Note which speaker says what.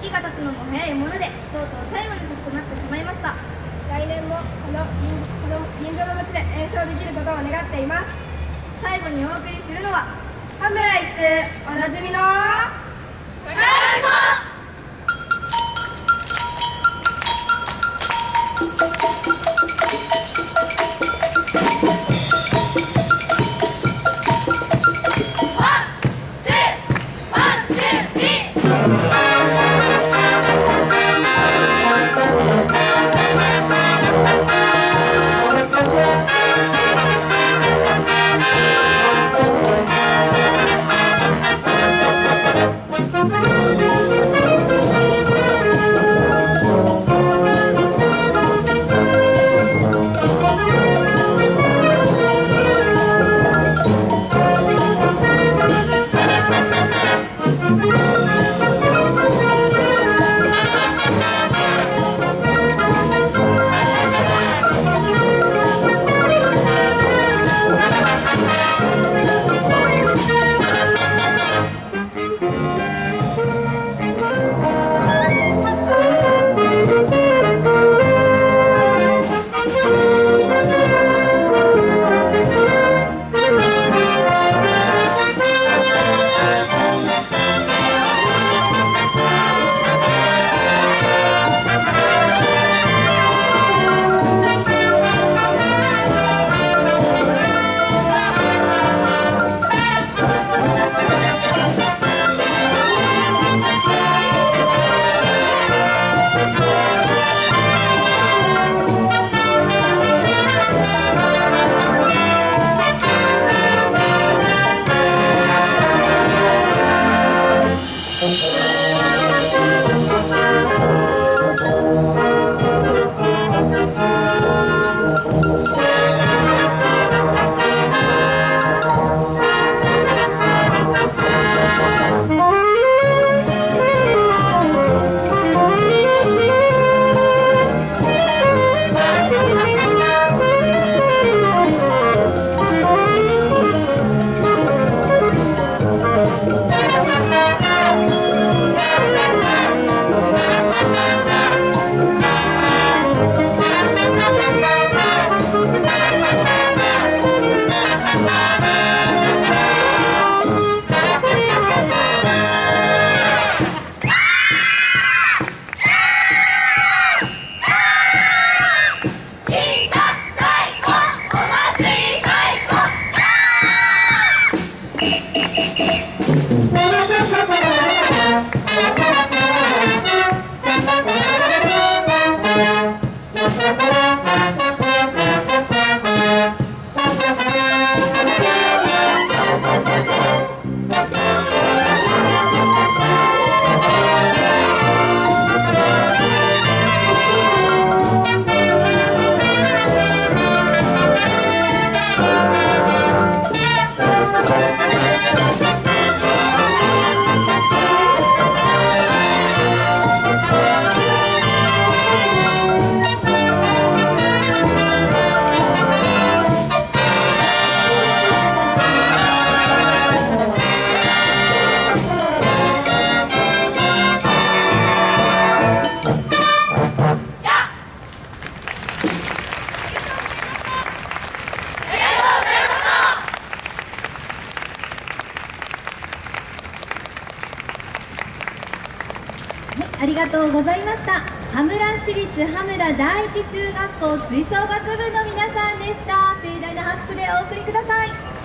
Speaker 1: 時が経つのも早いものでとうとう最後の曲となってしまいました。
Speaker 2: 来年もこの銀この銀座の街で演奏できることを願っています。
Speaker 1: 最後にお送りするのは羽村一おなじみの Música
Speaker 3: ありがとうございました。羽村市立羽村第一中学校吹奏楽部の皆さんでした。盛大な拍手でお送りください。